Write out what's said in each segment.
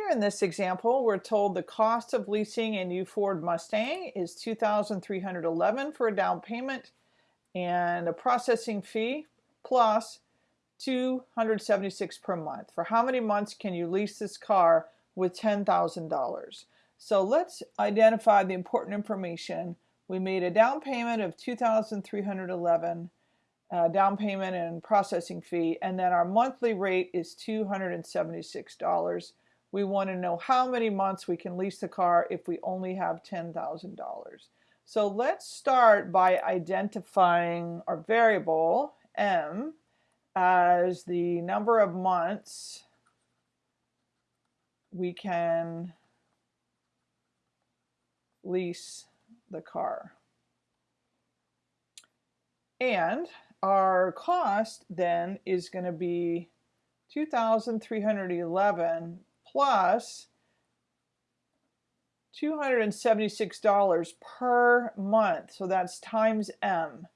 Here in this example, we're told the cost of leasing a new Ford Mustang is 2311 for a down payment and a processing fee plus 276 per month. For how many months can you lease this car with $10,000? So let's identify the important information. We made a down payment of 2311 uh, down payment and processing fee, and then our monthly rate is $276 we want to know how many months we can lease the car if we only have $10,000. So let's start by identifying our variable M as the number of months we can lease the car. And our cost then is going to be 2,311 plus $276 per month. So that's times M.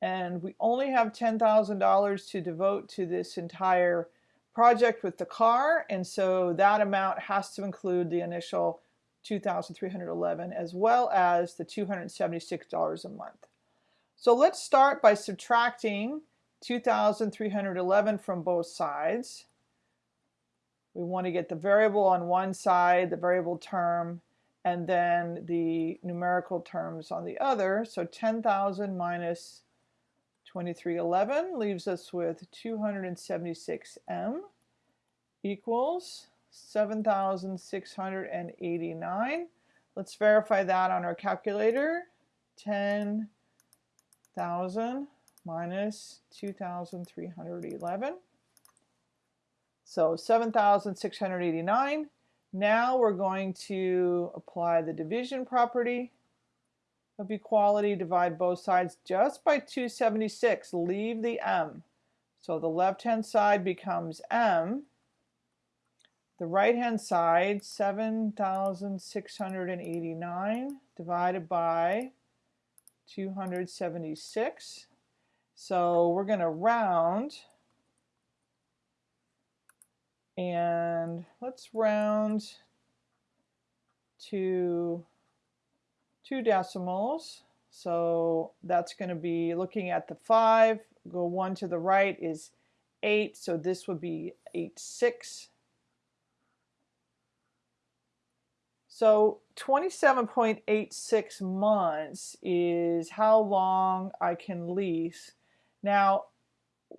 And we only have $10,000 to devote to this entire project with the car. And so that amount has to include the initial 2,311 as well as the $276 a month. So let's start by subtracting 2,311 from both sides. We want to get the variable on one side, the variable term, and then the numerical terms on the other. So 10,000 minus 2311 leaves us with 276m equals 7,689. Let's verify that on our calculator. 10,000 minus 2,311 so 7,689. Now we're going to apply the division property of equality, divide both sides just by 276, leave the m. So the left-hand side becomes m. The right-hand side, 7,689 divided by 276. So we're going to round and let's round to two decimals. So that's going to be looking at the 5, go 1 to the right is 8, so this would be 8, 6. So 27.86 months is how long I can lease. Now,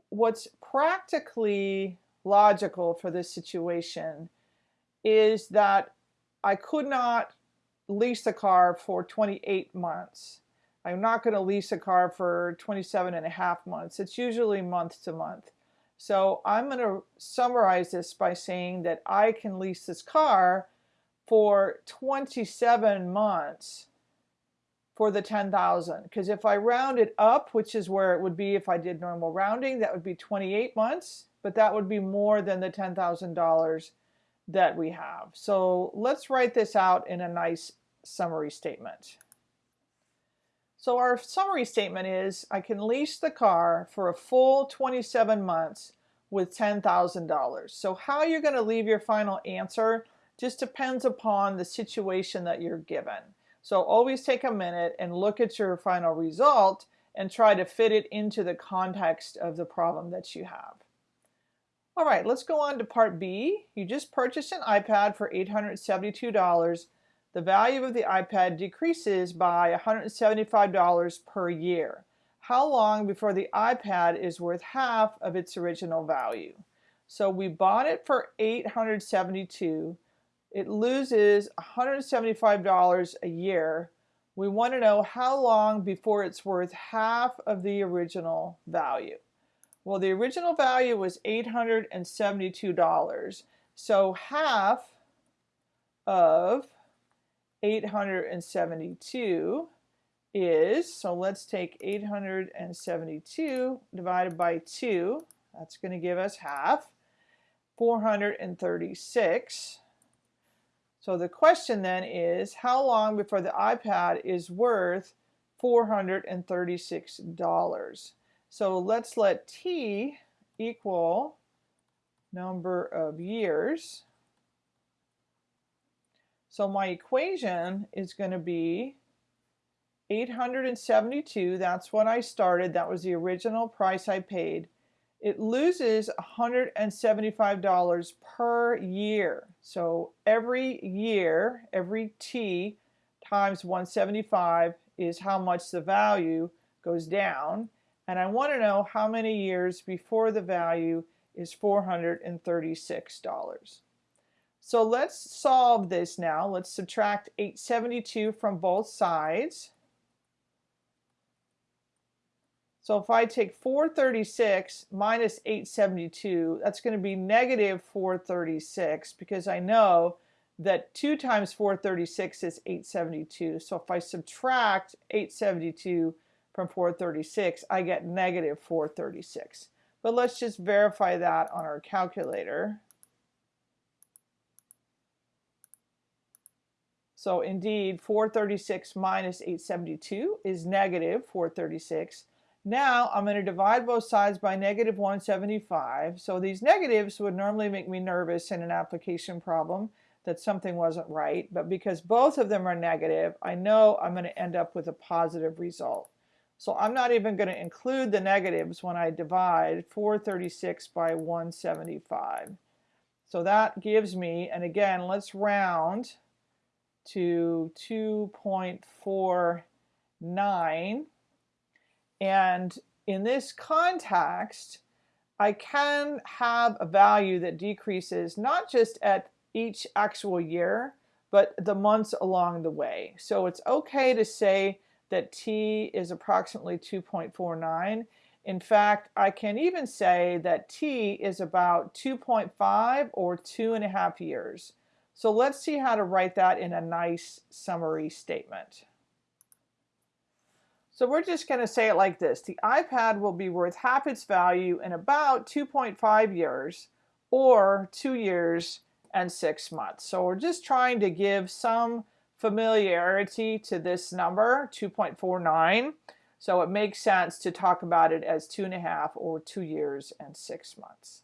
what's practically logical for this situation is that I could not lease a car for 28 months. I'm not going to lease a car for 27 and a half months. It's usually month to month. So I'm going to summarize this by saying that I can lease this car for 27 months for the 10,000 because if I round it up which is where it would be if I did normal rounding that would be 28 months but that would be more than the $10,000 that we have. So let's write this out in a nice summary statement. So our summary statement is I can lease the car for a full 27 months with $10,000. So how you're going to leave your final answer just depends upon the situation that you're given. So always take a minute and look at your final result and try to fit it into the context of the problem that you have. All right, let's go on to part B. You just purchased an iPad for $872. The value of the iPad decreases by $175 per year. How long before the iPad is worth half of its original value? So we bought it for 872. It loses $175 a year. We want to know how long before it's worth half of the original value. Well, the original value was $872. So half of 872 is, so let's take 872 divided by 2. That's going to give us half. 436. So the question then is, how long before the iPad is worth $436? So let's let t equal number of years. So my equation is going to be 872, that's what I started, that was the original price I paid. It loses $175 per year. So every year, every T times 175 is how much the value goes down. And I want to know how many years before the value is $436. So let's solve this now. Let's subtract 872 from both sides. So if I take 436 minus 872, that's going to be negative 436 because I know that 2 times 436 is 872. So if I subtract 872 from 436, I get negative 436. But let's just verify that on our calculator. So indeed, 436 minus 872 is negative 436. Now I'm going to divide both sides by negative 175. So these negatives would normally make me nervous in an application problem that something wasn't right. But because both of them are negative, I know I'm going to end up with a positive result. So I'm not even going to include the negatives when I divide 436 by 175. So that gives me, and again, let's round to 2.49 and in this context, I can have a value that decreases not just at each actual year, but the months along the way. So it's okay to say that T is approximately 2.49. In fact, I can even say that T is about 2.5 or two and a half years. So let's see how to write that in a nice summary statement. So we're just going to say it like this. The iPad will be worth half its value in about 2.5 years or two years and six months. So we're just trying to give some familiarity to this number, 2.49. So it makes sense to talk about it as two and a half or two years and six months.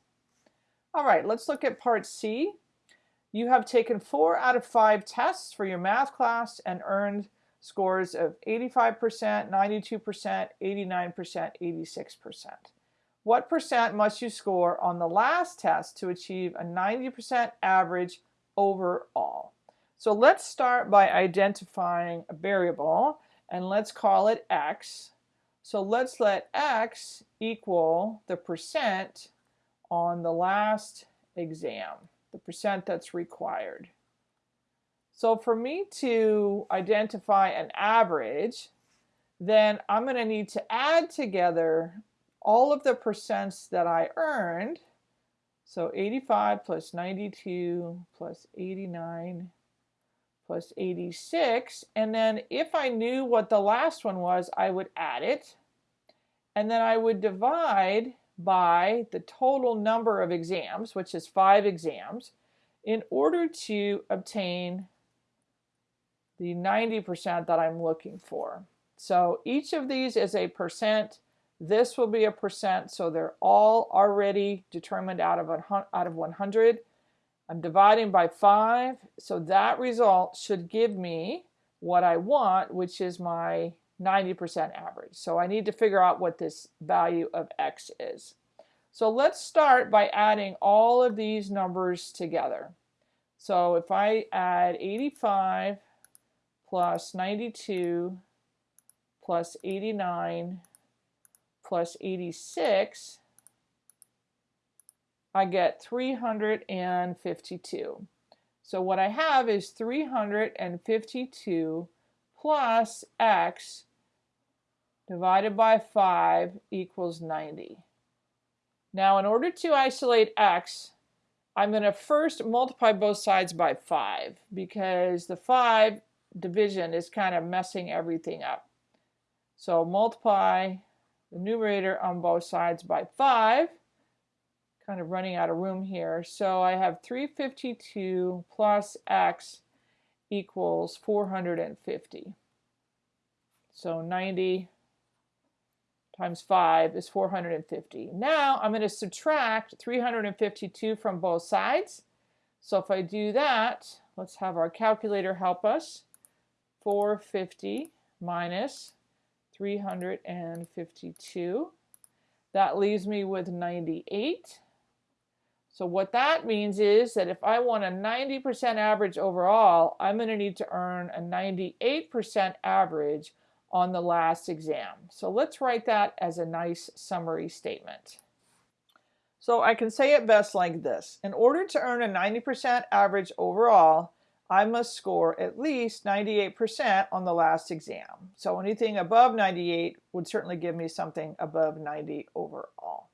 All right, let's look at part C. You have taken four out of five tests for your math class and earned scores of 85%, 92%, 89%, 86%. What percent must you score on the last test to achieve a 90% average overall? So let's start by identifying a variable and let's call it x. So let's let x equal the percent on the last exam, the percent that's required. So for me to identify an average, then I'm going to need to add together all of the percents that I earned. So 85 plus 92 plus 89 plus 86. And then if I knew what the last one was, I would add it. And then I would divide by the total number of exams, which is five exams, in order to obtain the 90% that I'm looking for. So each of these is a percent. This will be a percent, so they're all already determined out of, out of 100. I'm dividing by 5, so that result should give me what I want, which is my 90% average. So I need to figure out what this value of x is. So let's start by adding all of these numbers together. So if I add 85 plus 92 plus 89 plus 86, I get 352. So what I have is 352 plus x divided by 5 equals 90. Now in order to isolate x, I'm going to first multiply both sides by 5 because the 5 division is kind of messing everything up. So multiply the numerator on both sides by 5. Kind of running out of room here. So I have 352 plus x equals 450. So 90 times 5 is 450. Now I'm going to subtract 352 from both sides. So if I do that, let's have our calculator help us. 450 minus 352. That leaves me with 98. So what that means is that if I want a 90% average overall, I'm going to need to earn a 98% average on the last exam. So let's write that as a nice summary statement. So I can say it best like this. In order to earn a 90% average overall, I must score at least 98% on the last exam. So anything above 98 would certainly give me something above 90 overall.